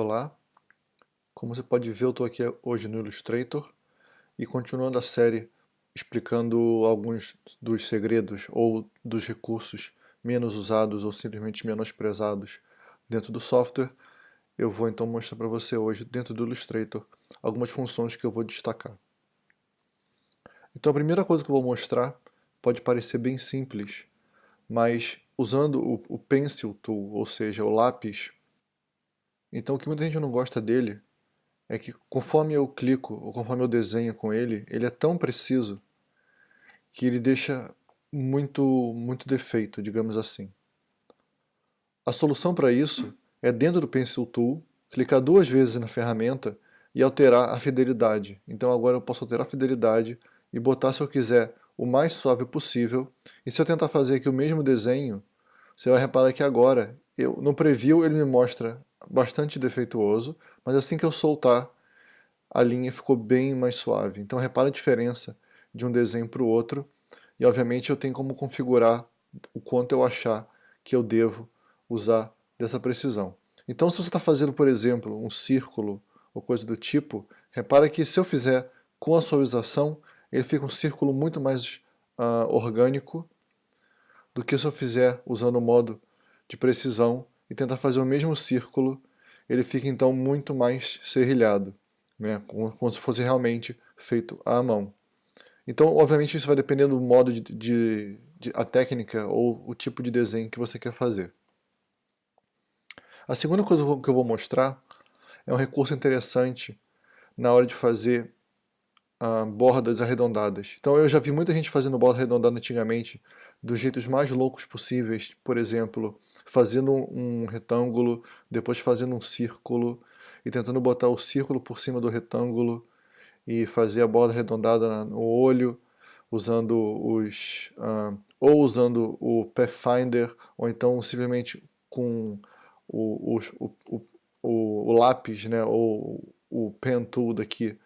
Olá, como você pode ver eu estou aqui hoje no Illustrator e continuando a série explicando alguns dos segredos ou dos recursos menos usados ou simplesmente menosprezados dentro do software, eu vou então mostrar para você hoje dentro do Illustrator algumas funções que eu vou destacar. Então a primeira coisa que eu vou mostrar pode parecer bem simples, mas usando o, o Pencil Tool, ou seja, o lápis, então o que muita gente não gosta dele é que conforme eu clico ou conforme eu desenho com ele, ele é tão preciso que ele deixa muito, muito defeito, digamos assim. A solução para isso é dentro do Pencil Tool, clicar duas vezes na ferramenta e alterar a fidelidade. Então agora eu posso alterar a fidelidade e botar se eu quiser o mais suave possível. E se eu tentar fazer aqui o mesmo desenho, você vai reparar que agora, eu, no preview ele me mostra bastante defeituoso, mas assim que eu soltar, a linha ficou bem mais suave. Então repara a diferença de um desenho para o outro, e obviamente eu tenho como configurar o quanto eu achar que eu devo usar dessa precisão. Então se você está fazendo, por exemplo, um círculo ou coisa do tipo, repara que se eu fizer com a suavização, ele fica um círculo muito mais uh, orgânico do que se eu fizer usando o modo de precisão e tentar fazer o mesmo círculo, ele fica então muito mais serrilhado, né? como, como se fosse realmente feito à mão. Então, obviamente, isso vai depender do modo de, de, de, a técnica ou o tipo de desenho que você quer fazer. A segunda coisa que eu vou mostrar é um recurso interessante na hora de fazer uh, bordas arredondadas. Então eu já vi muita gente fazendo borda arredondada antigamente dos jeitos mais loucos possíveis, por exemplo, fazendo um retângulo, depois fazendo um círculo e tentando botar o círculo por cima do retângulo e fazer a borda arredondada no olho, usando os uh, ou usando o Pathfinder ou então simplesmente com o, o, o, o, lápis, né, ou o pen tool daqui,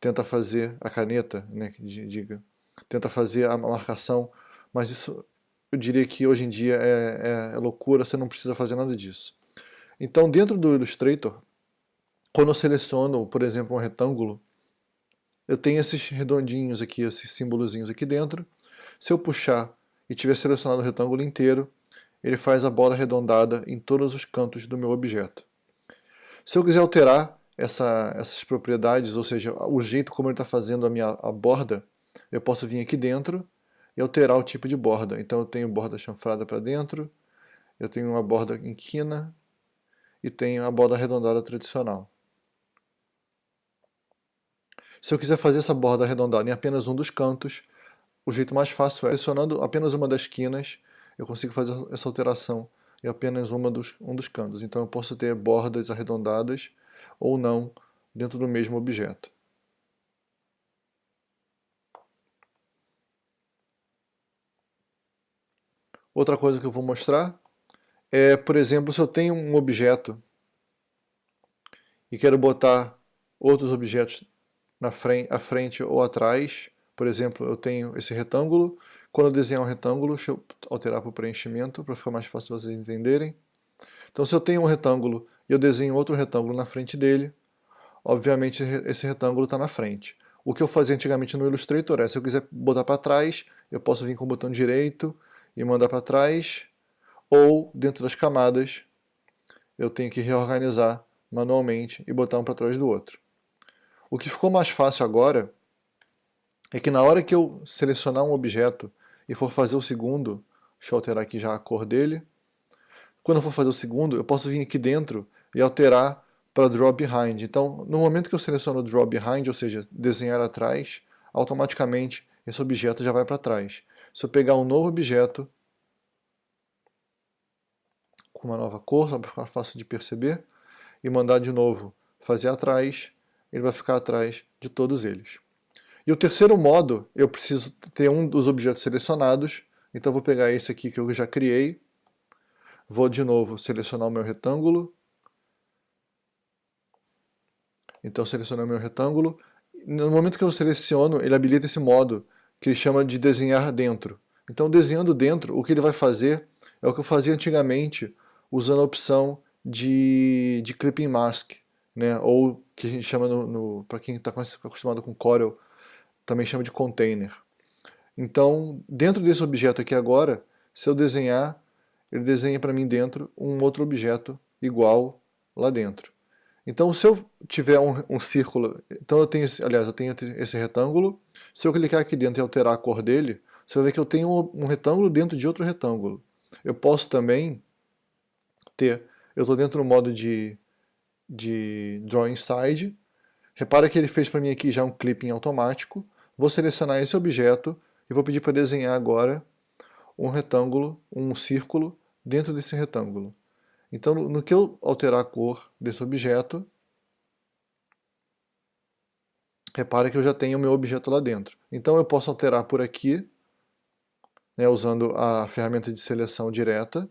tenta fazer a caneta, né, diga, tenta fazer a marcação, mas isso eu diria que hoje em dia é, é, é loucura, você não precisa fazer nada disso. Então dentro do Illustrator, quando eu seleciono, por exemplo, um retângulo, eu tenho esses redondinhos aqui, esses símbolozinhos aqui dentro. Se eu puxar e tiver selecionado o retângulo inteiro, ele faz a bola arredondada em todos os cantos do meu objeto. Se eu quiser alterar essa, essas propriedades, ou seja, o jeito como ele está fazendo a minha a borda, eu posso vir aqui dentro e alterar o tipo de borda. Então eu tenho borda chanfrada para dentro, eu tenho uma borda em quina e tenho a borda arredondada tradicional. Se eu quiser fazer essa borda arredondada em apenas um dos cantos, o jeito mais fácil é selecionando apenas uma das quinas, eu consigo fazer essa alteração em apenas uma dos, um dos cantos. Então eu posso ter bordas arredondadas ou não dentro do mesmo objeto. Outra coisa que eu vou mostrar é, por exemplo, se eu tenho um objeto e quero botar outros objetos na frente, à frente ou atrás, por exemplo, eu tenho esse retângulo, quando eu desenhar um retângulo, deixa eu alterar para o preenchimento para ficar mais fácil vocês entenderem. Então se eu tenho um retângulo e eu desenho outro retângulo na frente dele, obviamente esse retângulo está na frente. O que eu fazia antigamente no Illustrator é, se eu quiser botar para trás, eu posso vir com o botão direito e mandar para trás, ou dentro das camadas, eu tenho que reorganizar manualmente e botar um para trás do outro. O que ficou mais fácil agora é que na hora que eu selecionar um objeto e for fazer o segundo, deixa eu alterar aqui já a cor dele, quando eu for fazer o segundo, eu posso vir aqui dentro e alterar para Draw Behind. Então, no momento que eu seleciono Draw Behind, ou seja, desenhar atrás, automaticamente esse objeto já vai para trás. Se eu pegar um novo objeto, com uma nova cor, só para ficar fácil de perceber, e mandar de novo fazer atrás, ele vai ficar atrás de todos eles. E o terceiro modo, eu preciso ter um dos objetos selecionados, então vou pegar esse aqui que eu já criei, vou de novo selecionar o meu retângulo, então selecionar meu retângulo, no momento que eu seleciono, ele habilita esse modo, que ele chama de desenhar dentro. Então desenhando dentro, o que ele vai fazer é o que eu fazia antigamente, usando a opção de, de clipping mask, né? ou que a gente chama, no, no para quem está acostumado com Corel, também chama de container. Então, dentro desse objeto aqui agora, se eu desenhar, ele desenha para mim dentro um outro objeto igual lá dentro. Então, se eu tiver um, um círculo, então eu tenho, aliás, eu tenho esse retângulo, se eu clicar aqui dentro e alterar a cor dele, você vai ver que eu tenho um, um retângulo dentro de outro retângulo. Eu posso também ter, eu estou dentro do modo de, de Drawing Side, repara que ele fez para mim aqui já um clipping automático, vou selecionar esse objeto e vou pedir para desenhar agora um retângulo, um círculo dentro desse retângulo. Então, no que eu alterar a cor desse objeto, repare que eu já tenho o meu objeto lá dentro. Então eu posso alterar por aqui, né, usando a ferramenta de seleção direta.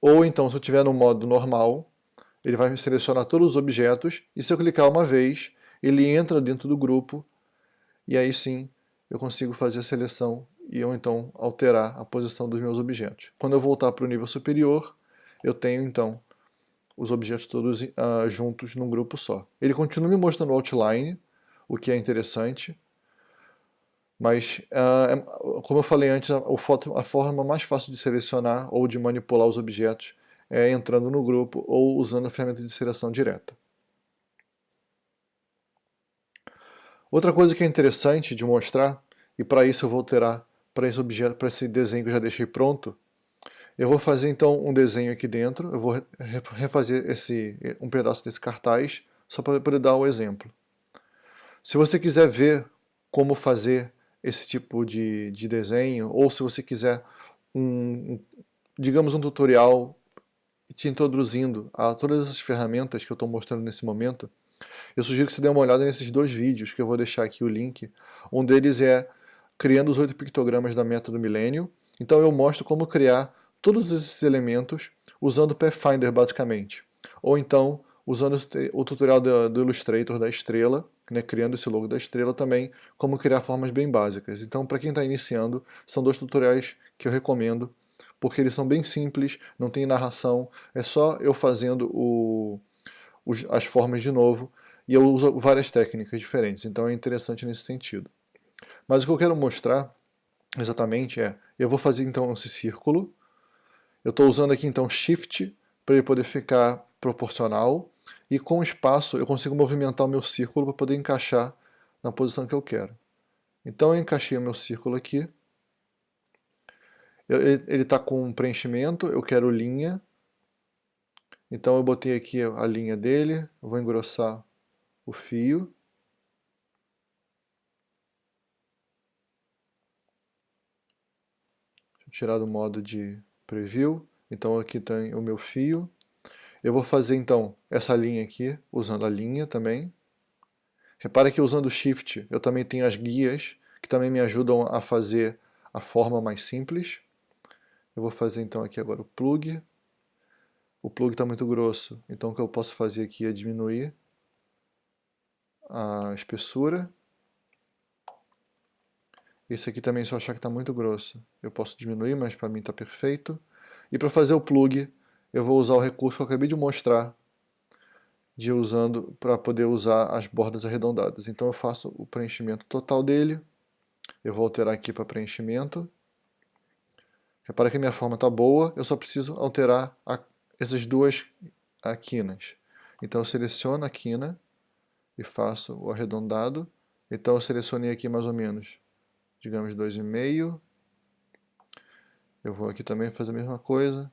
Ou então, se eu estiver no modo normal, ele vai selecionar todos os objetos, e se eu clicar uma vez, ele entra dentro do grupo, e aí sim eu consigo fazer a seleção e eu então alterar a posição dos meus objetos. Quando eu voltar para o nível superior, eu tenho então os objetos todos uh, juntos num grupo só. Ele continua me mostrando o outline, o que é interessante, mas uh, como eu falei antes, a, a forma mais fácil de selecionar ou de manipular os objetos é entrando no grupo ou usando a ferramenta de seleção direta. Outra coisa que é interessante de mostrar, e para isso eu vou alterar para esse objeto, para esse desenho que eu já deixei pronto, eu vou fazer então um desenho aqui dentro, eu vou refazer esse, um pedaço desse cartaz, só para poder dar o um exemplo. Se você quiser ver como fazer esse tipo de, de desenho, ou se você quiser um, digamos um tutorial te introduzindo a todas as ferramentas que eu estou mostrando nesse momento, eu sugiro que você dê uma olhada nesses dois vídeos, que eu vou deixar aqui o link. Um deles é criando os oito pictogramas da meta do milênio. Então eu mostro como criar todos esses elementos usando Pathfinder basicamente. Ou então usando o tutorial do, Illustrator da estrela, né, criando esse logo da estrela também, como criar formas bem básicas. Então para quem está iniciando, são dois tutoriais que eu recomendo, porque eles são bem simples, não tem narração, é só eu fazendo o, as formas de novo, e eu uso várias técnicas diferentes, então é interessante nesse sentido. Mas o que eu quero mostrar exatamente é, eu vou fazer então esse círculo, eu estou usando aqui então Shift para ele poder ficar proporcional, e com o espaço eu consigo movimentar o meu círculo para poder encaixar na posição que eu quero. Então eu encaixei o meu círculo aqui, ele está com um preenchimento, eu quero linha, então eu botei aqui a linha dele, vou engrossar o fio, tirar do modo de preview. Então aqui tem o meu fio. Eu vou fazer então essa linha aqui, usando a linha também. Repara que usando o Shift eu também tenho as guias, que também me ajudam a fazer a forma mais simples. Eu vou fazer então aqui agora o plug. O plug está muito grosso, então o que eu posso fazer aqui é diminuir a espessura. Esse aqui também, se eu achar que está muito grosso, eu posso diminuir, mas para mim está perfeito. E para fazer o plug, eu vou usar o recurso que eu acabei de mostrar, de usando para poder usar as bordas arredondadas. Então eu faço o preenchimento total dele, eu vou alterar aqui para preenchimento. Repara que a minha forma está boa, eu só preciso alterar a, essas duas quinas. Então eu seleciono a quina e faço o arredondado. Então eu selecionei aqui mais ou menos digamos 2,5. Eu vou aqui também fazer a mesma coisa,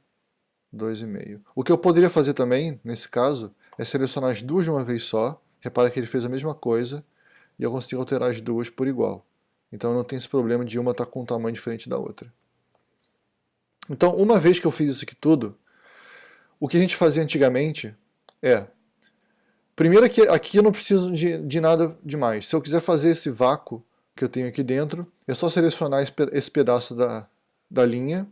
2,5. O que eu poderia fazer também, nesse caso, é selecionar as duas de uma vez só. Repara que ele fez a mesma coisa e eu consigo alterar as duas por igual. Então não tem esse problema de uma estar tá com um tamanho diferente da outra. Então, uma vez que eu fiz isso aqui tudo, o que a gente fazia antigamente é... Primeiro que aqui eu não preciso de, de nada demais. Se eu quiser fazer esse vácuo, que eu tenho aqui dentro, é só selecionar esse pedaço da, da linha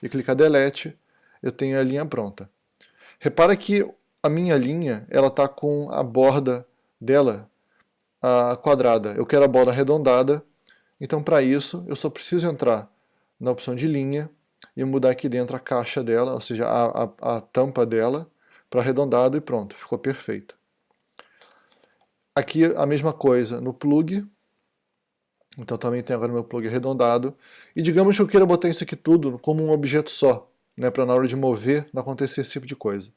e clicar Delete, eu tenho a linha pronta. Repara que a minha linha ela está com a borda dela a quadrada. Eu quero a borda arredondada, então para isso eu só preciso entrar na opção de linha e mudar aqui dentro a caixa dela, ou seja, a, a, a tampa dela, para arredondado e pronto, ficou perfeito. Aqui a mesma coisa no plug, então também tem agora meu plug arredondado, e digamos que eu queira botar isso aqui tudo como um objeto só, né, para na hora de mover não acontecer esse tipo de coisa.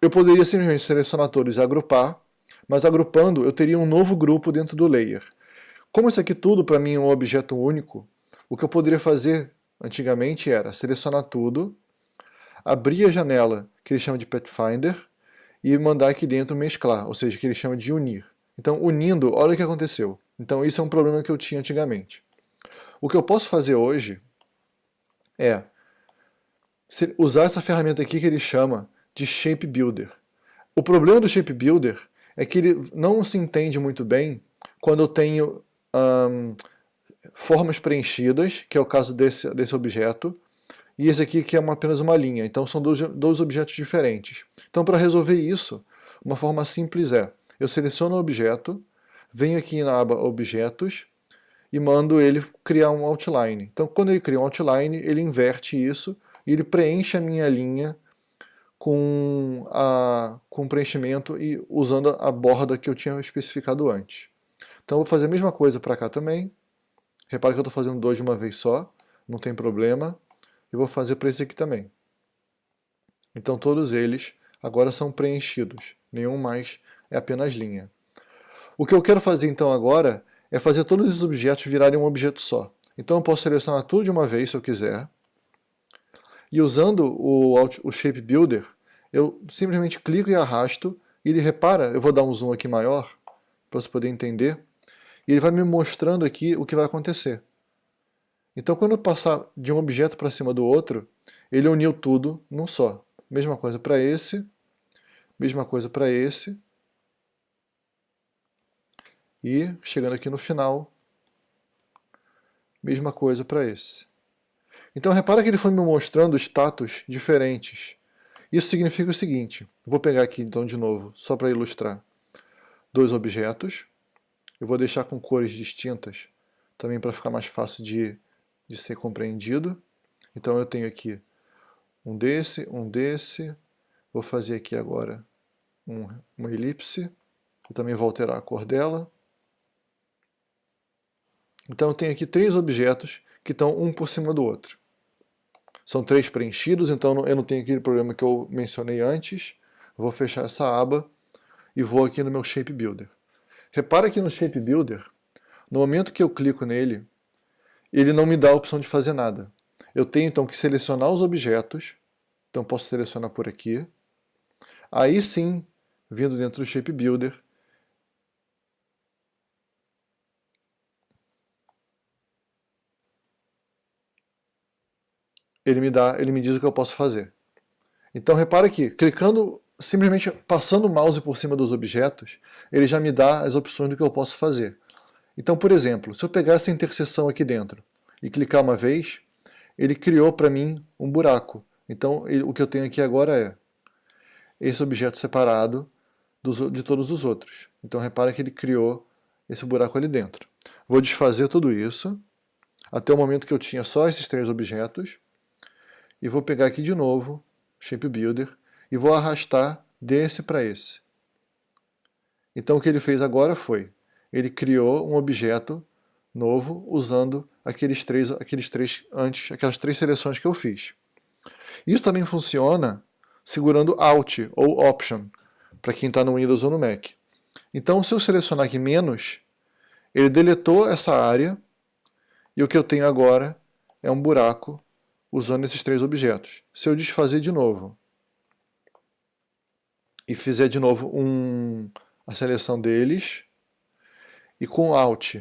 Eu poderia simplesmente selecionar todos e agrupar, mas agrupando eu teria um novo grupo dentro do layer. Como isso aqui tudo para mim é um objeto único, o que eu poderia fazer antigamente era selecionar tudo, abrir a janela que ele chama de Pathfinder e mandar aqui dentro mesclar, ou seja, que ele chama de unir. Então, unindo, olha o que aconteceu. Então, isso é um problema que eu tinha antigamente. O que eu posso fazer hoje é usar essa ferramenta aqui que ele chama de Shape Builder. O problema do Shape Builder é que ele não se entende muito bem quando eu tenho um, formas preenchidas, que é o caso desse, desse objeto, e esse aqui que é uma, apenas uma linha. Então são dois, dois objetos diferentes. Então para resolver isso, uma forma simples é, eu seleciono o objeto, venho aqui na aba Objetos, e mando ele criar um outline. Então quando ele cria um outline, ele inverte isso, e ele preenche a minha linha com, a, com preenchimento e usando a borda que eu tinha especificado antes. Então vou fazer a mesma coisa para cá também. Repara que eu estou fazendo dois de uma vez só, não tem problema. E vou fazer para esse aqui também. Então todos eles agora são preenchidos, nenhum mais é apenas linha. O que eu quero fazer então agora é fazer todos os objetos virarem um objeto só. Então eu posso selecionar tudo de uma vez se eu quiser, e usando o, o Shape Builder, eu simplesmente clico e arrasto, e ele repara, eu vou dar um zoom aqui maior, para você poder entender, e ele vai me mostrando aqui o que vai acontecer. Então quando eu passar de um objeto para cima do outro, ele uniu tudo num só. Mesma coisa para esse, mesma coisa para esse, e chegando aqui no final, mesma coisa para esse. Então repara que ele foi me mostrando status diferentes. Isso significa o seguinte, vou pegar aqui então de novo, só para ilustrar, dois objetos, eu vou deixar com cores distintas, também para ficar mais fácil de, de ser compreendido. Então eu tenho aqui um desse, um desse, vou fazer aqui agora um, uma elipse, e também vou alterar a cor dela. Então eu tenho aqui três objetos que estão um por cima do outro. São três preenchidos, então eu não tenho aquele problema que eu mencionei antes. Vou fechar essa aba e vou aqui no meu Shape Builder. Repara que no Shape Builder, no momento que eu clico nele, ele não me dá a opção de fazer nada. Eu tenho então que selecionar os objetos, então posso selecionar por aqui. Aí sim, vindo dentro do Shape Builder, ele me dá, ele me diz o que eu posso fazer. Então repara que, clicando, simplesmente passando o mouse por cima dos objetos, ele já me dá as opções do que eu posso fazer. Então, por exemplo, se eu pegar essa interseção aqui dentro e clicar uma vez, ele criou para mim um buraco. Então, ele, o que eu tenho aqui agora é esse objeto separado dos, de todos os outros. Então, repara que ele criou esse buraco ali dentro. Vou desfazer tudo isso, até o momento que eu tinha só esses três objetos, e vou pegar aqui de novo, Shape Builder, e vou arrastar desse para esse. Então o que ele fez agora foi, ele criou um objeto novo usando aqueles três, aqueles três antes, aquelas três seleções que eu fiz. Isso também funciona segurando Alt ou Option, para quem está no Windows ou no Mac. Então se eu selecionar aqui menos, ele deletou essa área, e o que eu tenho agora é um buraco usando esses três objetos. Se eu desfazer de novo e fizer de novo um, a seleção deles, e com Alt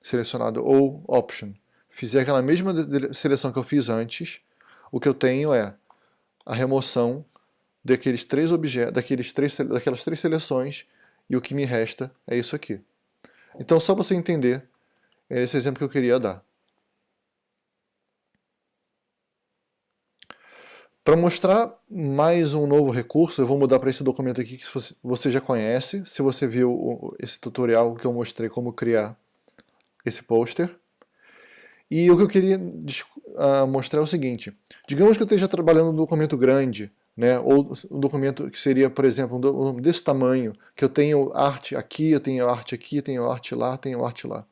selecionado ou Option, fizer aquela mesma seleção que eu fiz antes, o que eu tenho é a remoção daqueles três objetos, daqueles três, daquelas três seleções, e o que me resta é isso aqui. Então, só você entender, é esse exemplo que eu queria dar. Para mostrar mais um novo recurso, eu vou mudar para esse documento aqui que você já conhece, se você viu esse tutorial que eu mostrei como criar esse pôster. E o que eu queria uh, mostrar é o seguinte. Digamos que eu esteja trabalhando um documento grande, né, ou um documento que seria, por exemplo, um desse tamanho, que eu tenho arte aqui, eu tenho arte aqui, eu tenho arte lá, tenho arte lá.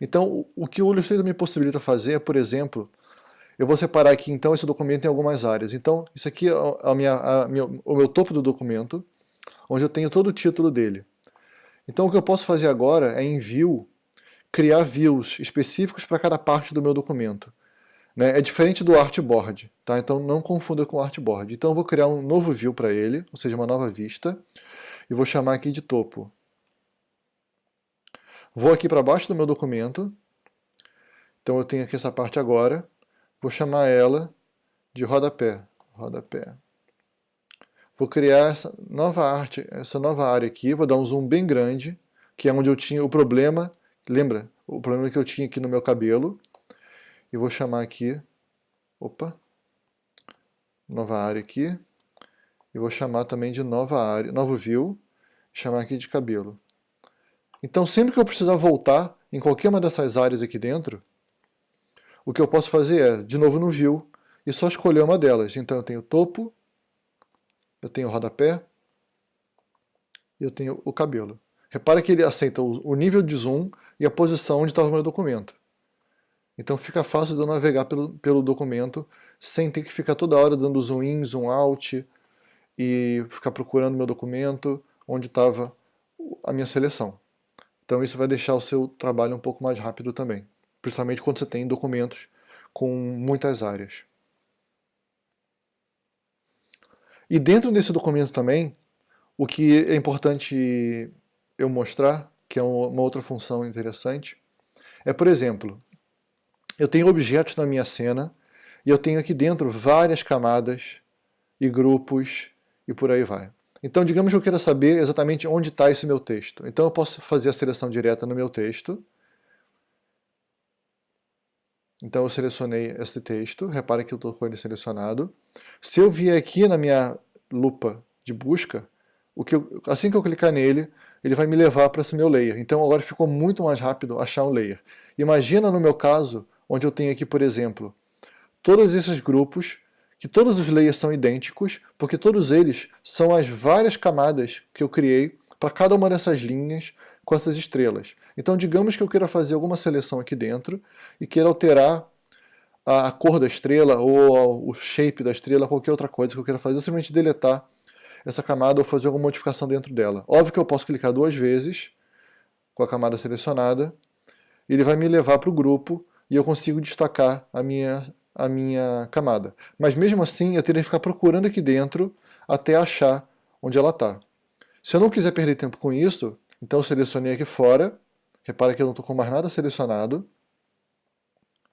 Então, o que o Illustrator me possibilita fazer é, por exemplo, eu vou separar aqui então esse documento em algumas áreas. Então, isso aqui é a minha, a minha, o meu topo do documento, onde eu tenho todo o título dele. Então, o que eu posso fazer agora é em View, criar views específicos para cada parte do meu documento. Né? É diferente do artboard, tá? então não confunda com artboard. Então eu vou criar um novo view para ele, ou seja, uma nova vista, e vou chamar aqui de topo. Vou aqui para baixo do meu documento, então eu tenho aqui essa parte agora, vou chamar ela de rodapé, rodapé. Vou criar essa nova arte, essa nova área aqui, vou dar um zoom bem grande, que é onde eu tinha o problema, lembra? O problema que eu tinha aqui no meu cabelo, e vou chamar aqui, opa, nova área aqui, e vou chamar também de nova área, novo view, chamar aqui de cabelo. Então sempre que eu precisar voltar em qualquer uma dessas áreas aqui dentro, o que eu posso fazer é, de novo no view, e só escolher uma delas. Então eu tenho topo, eu tenho o rodapé, e eu tenho o cabelo. Repara que ele aceita o nível de zoom e a posição onde estava o meu documento. Então fica fácil de eu navegar pelo, pelo documento sem ter que ficar toda hora dando zoom in, zoom out e ficar procurando meu documento onde estava a minha seleção. Então isso vai deixar o seu trabalho um pouco mais rápido também, principalmente quando você tem documentos com muitas áreas. E dentro desse documento também, o que é importante eu mostrar, que é uma outra função interessante, é, por exemplo, eu tenho objetos na minha cena e eu tenho aqui dentro várias camadas e grupos e por aí vai. Então, digamos que eu queira saber exatamente onde está esse meu texto. Então, eu posso fazer a seleção direta no meu texto. Então, eu selecionei esse texto. Repare que eu estou com ele selecionado. Se eu vier aqui na minha lupa de busca, o que eu, assim que eu clicar nele, ele vai me levar para esse meu layer. Então, agora ficou muito mais rápido achar um layer. Imagina, no meu caso, onde eu tenho aqui, por exemplo, todos esses grupos, que todos os layers são idênticos, porque todos eles são as várias camadas que eu criei para cada uma dessas linhas com essas estrelas. Então digamos que eu queira fazer alguma seleção aqui dentro e queira alterar a cor da estrela ou o shape da estrela, qualquer outra coisa que eu queira fazer, eu simplesmente deletar essa camada ou fazer alguma modificação dentro dela. Óbvio que eu posso clicar duas vezes com a camada selecionada, ele vai me levar para o grupo e eu consigo destacar a minha, a minha camada. Mas mesmo assim eu teria que ficar procurando aqui dentro até achar onde ela está. Se eu não quiser perder tempo com isso, então eu selecionei aqui fora, repara que eu não estou com mais nada selecionado,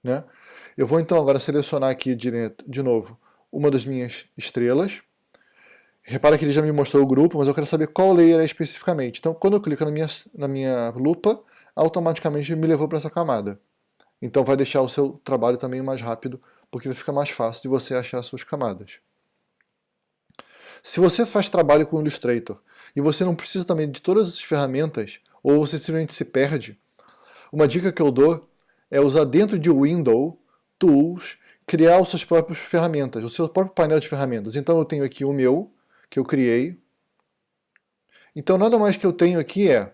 né? Eu vou então agora selecionar aqui direto, de novo uma das minhas estrelas. Repara que ele já me mostrou o grupo, mas eu quero saber qual layer é especificamente. Então quando eu clico na minha, na minha lupa, automaticamente me levou para essa camada. Então vai deixar o seu trabalho também mais rápido, porque vai ficar mais fácil de você achar as suas camadas. Se você faz trabalho com o Illustrator e você não precisa também de todas as ferramentas, ou você simplesmente se perde, uma dica que eu dou é usar dentro de Window, Tools, criar os seus próprios ferramentas, o seu próprio painel de ferramentas. Então eu tenho aqui o meu, que eu criei. Então nada mais que eu tenho aqui é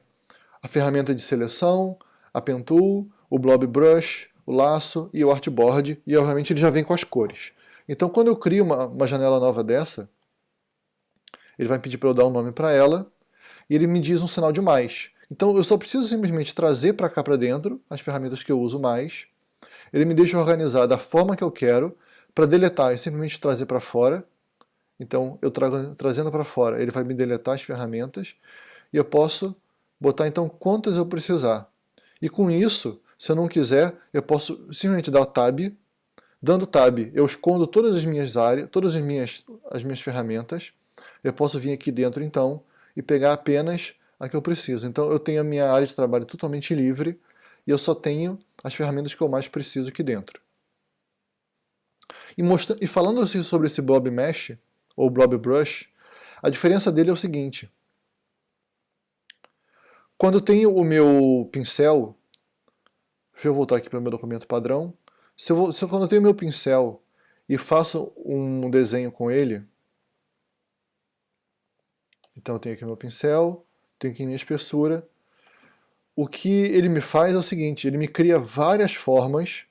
a ferramenta de seleção, a Pen Tool, o Blob Brush, o laço e o artboard, e obviamente ele já vem com as cores. Então quando eu crio uma, uma janela nova dessa, ele vai pedir para eu dar um nome para ela, e ele me diz um sinal de mais. Então eu só preciso simplesmente trazer para cá para dentro as ferramentas que eu uso mais, ele me deixa organizar da forma que eu quero, para deletar e simplesmente trazer para fora, então eu trago, trazendo para fora, ele vai me deletar as ferramentas, e eu posso botar então quantas eu precisar. E com isso, se eu não quiser, eu posso simplesmente dar Tab. Dando Tab, eu escondo todas as minhas áreas, todas as minhas, as minhas ferramentas. Eu posso vir aqui dentro, então, e pegar apenas a que eu preciso. Então, eu tenho a minha área de trabalho totalmente livre e eu só tenho as ferramentas que eu mais preciso aqui dentro. E, e falando assim sobre esse Blob Mesh, ou Blob Brush, a diferença dele é o seguinte. Quando eu tenho o meu pincel, Deixa eu voltar aqui para o meu documento padrão. Se eu, vou, se eu quando eu tenho meu pincel e faço um desenho com ele, então eu tenho aqui meu pincel, tenho aqui minha espessura, o que ele me faz é o seguinte, ele me cria várias formas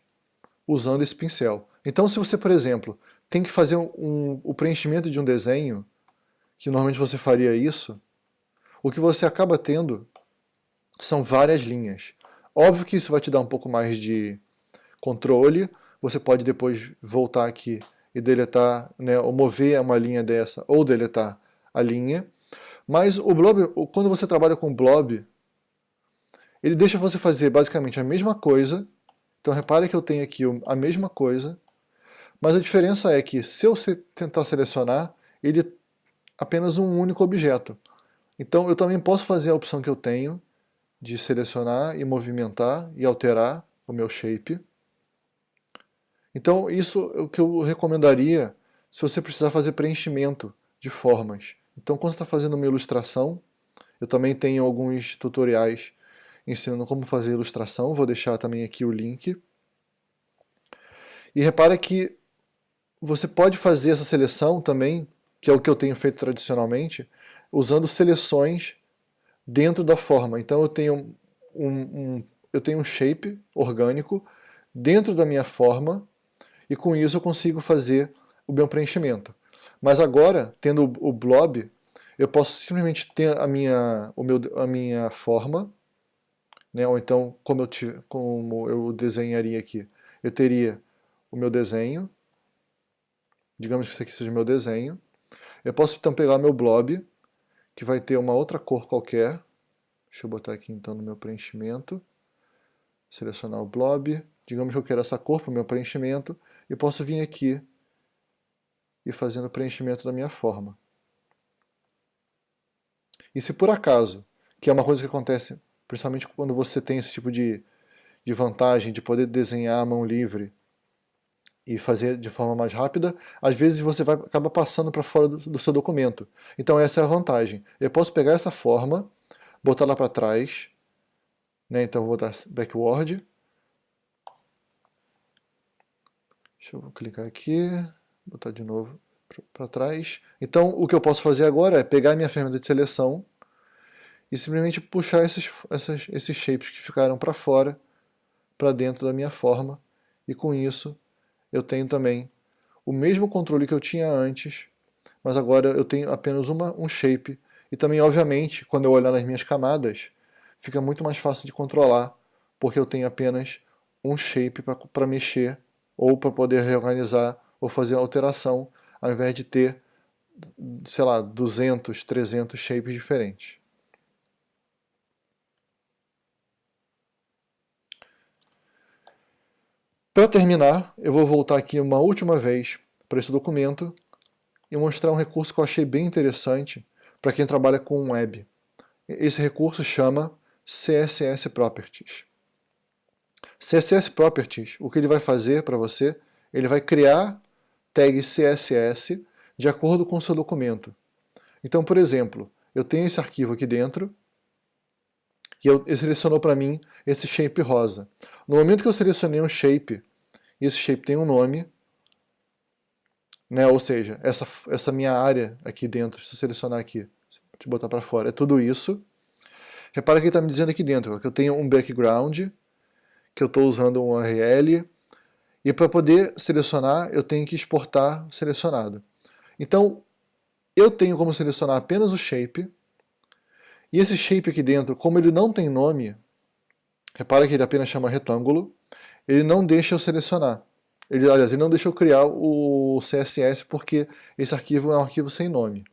usando esse pincel. Então se você, por exemplo, tem que fazer um, um, o preenchimento de um desenho, que normalmente você faria isso, o que você acaba tendo são várias linhas. Óbvio que isso vai te dar um pouco mais de controle, você pode depois voltar aqui e deletar, né, ou mover uma linha dessa, ou deletar a linha. Mas o blob, quando você trabalha com blob, ele deixa você fazer basicamente a mesma coisa. Então repare que eu tenho aqui a mesma coisa, mas a diferença é que se eu tentar selecionar, ele é apenas um único objeto. Então eu também posso fazer a opção que eu tenho de selecionar e movimentar e alterar o meu shape. Então isso é o que eu recomendaria se você precisar fazer preenchimento de formas. Então quando você está fazendo uma ilustração, eu também tenho alguns tutoriais ensinando como fazer ilustração, vou deixar também aqui o link. E repara que você pode fazer essa seleção também, que é o que eu tenho feito tradicionalmente, usando seleções dentro da forma. Então eu tenho um, um, eu tenho um shape orgânico dentro da minha forma e com isso eu consigo fazer o meu preenchimento. Mas agora, tendo o blob, eu posso simplesmente ter a minha, o meu, a minha forma, né? ou então como eu, como eu desenharia aqui. Eu teria o meu desenho, digamos que isso aqui seja o meu desenho. Eu posso então pegar meu blob, que vai ter uma outra cor qualquer. Deixa eu botar aqui então no meu preenchimento. Selecionar o blob. Digamos que eu quero essa cor para o meu preenchimento. E posso vir aqui e fazendo o preenchimento da minha forma. E se por acaso, que é uma coisa que acontece principalmente quando você tem esse tipo de, de vantagem de poder desenhar à mão livre e fazer de forma mais rápida, às vezes você vai acaba passando para fora do, do, seu documento. Então essa é a vantagem. Eu posso pegar essa forma, botar lá para trás, né? então vou botar backward, deixa eu clicar aqui, botar de novo para trás. Então o que eu posso fazer agora é pegar minha ferramenta de seleção e simplesmente puxar esses, essas, esses shapes que ficaram para fora, para dentro da minha forma, e com isso eu tenho também o mesmo controle que eu tinha antes, mas agora eu tenho apenas uma, um shape, e também, obviamente, quando eu olhar nas minhas camadas, fica muito mais fácil de controlar, porque eu tenho apenas um shape para mexer, ou para poder reorganizar, ou fazer alteração, ao invés de ter, sei lá, 200, 300 shapes diferentes. Para terminar, eu vou voltar aqui uma última vez para esse documento e mostrar um recurso que eu achei bem interessante para quem trabalha com web. Esse recurso chama CSS Properties. CSS Properties, o que ele vai fazer para você, ele vai criar tag CSS de acordo com o seu documento. Então, por exemplo, eu tenho esse arquivo aqui dentro, e eu, ele selecionou para mim esse shape rosa. No momento que eu selecionei um shape, e esse shape tem um nome, né, ou seja, essa, essa minha área aqui dentro, se eu selecionar aqui, eu botar para fora, é tudo isso. Repara que ele está me dizendo aqui dentro que eu tenho um background, que eu estou usando um URL, e para poder selecionar eu tenho que exportar selecionado. Então, eu tenho como selecionar apenas o shape, e esse shape aqui dentro, como ele não tem nome, repara que ele apenas chama retângulo, ele não deixa eu selecionar. Ele, aliás, ele não deixa eu criar o CSS porque esse arquivo é um arquivo sem nome.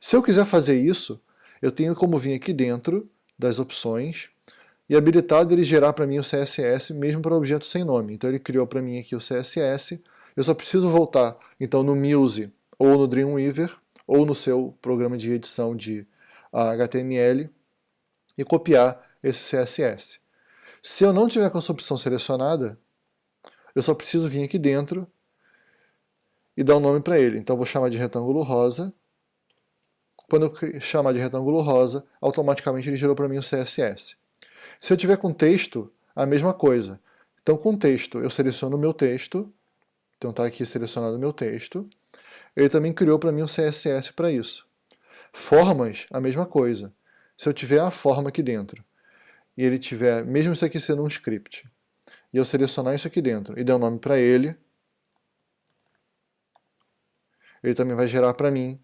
Se eu quiser fazer isso, eu tenho como vir aqui dentro das opções e habilitar ele gerar para mim o CSS mesmo para objetos sem nome. Então ele criou para mim aqui o CSS, eu só preciso voltar então no Muse ou no Dreamweaver ou no seu programa de edição de HTML e copiar esse CSS. Se eu não tiver com essa opção selecionada, eu só preciso vir aqui dentro e dar um nome para ele. Então eu vou chamar de retângulo rosa. Quando eu chamar de retângulo rosa, automaticamente ele gerou para mim o CSS. Se eu tiver com texto, a mesma coisa. Então, com texto, eu seleciono o meu texto, então está aqui selecionado o meu texto. Ele também criou para mim um CSS para isso. Formas, a mesma coisa. Se eu tiver a forma aqui dentro, e ele tiver, mesmo isso aqui sendo um script, e eu selecionar isso aqui dentro e der um nome para ele, ele também vai gerar para mim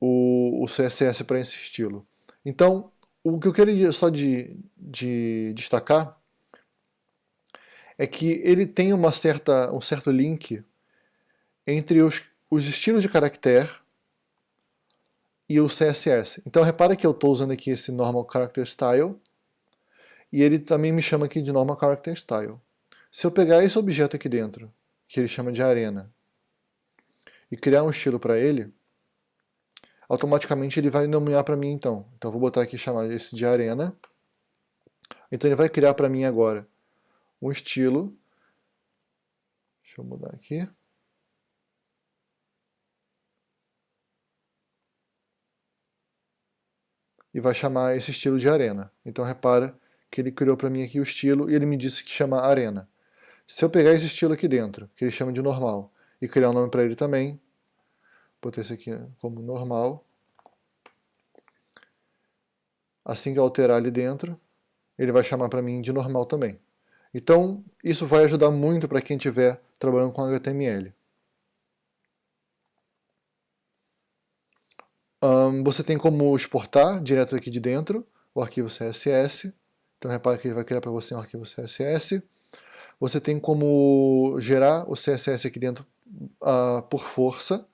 o, o CSS para esse estilo. Então, o que eu queria só de, de destacar é que ele tem uma certa, um certo link entre os, os estilos de caractere e o CSS. Então repara que eu estou usando aqui esse Normal Character Style e ele também me chama aqui de Normal Character Style. Se eu pegar esse objeto aqui dentro, que ele chama de arena, e criar um estilo para ele, automaticamente ele vai nomear para mim então. Então eu vou botar aqui chamar esse de arena. Então ele vai criar para mim agora um estilo. Deixa eu mudar aqui. E vai chamar esse estilo de arena. Então repara que ele criou para mim aqui o estilo e ele me disse que chama arena. Se eu pegar esse estilo aqui dentro, que ele chama de normal, e criar um nome para ele também, botar esse aqui como normal, assim que alterar ali dentro, ele vai chamar para mim de normal também. Então, isso vai ajudar muito para quem estiver trabalhando com HTML. Um, você tem como exportar direto aqui de dentro o arquivo CSS. Então repare que ele vai criar para você um arquivo CSS. Você tem como gerar o CSS aqui dentro uh, por força.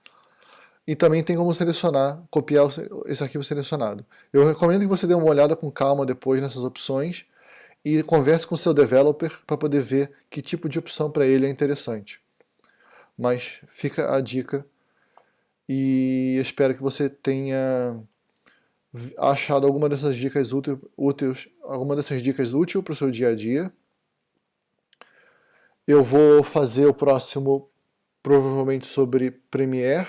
E também tem como selecionar, copiar esse arquivo selecionado. Eu recomendo que você dê uma olhada com calma depois nessas opções e converse com seu developer para poder ver que tipo de opção para ele é interessante. Mas fica a dica e espero que você tenha achado alguma dessas dicas úteis, alguma dessas dicas útil para o seu dia a dia. Eu vou fazer o próximo provavelmente sobre Premiere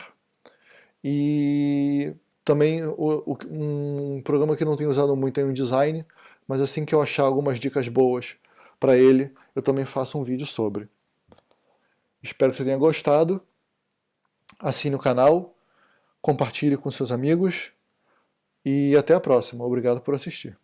e também o, o, um programa que não tenho usado muito é o InDesign, mas assim que eu achar algumas dicas boas para ele, eu também faço um vídeo sobre. Espero que você tenha gostado. Assine o canal, compartilhe com seus amigos e até a próxima. Obrigado por assistir.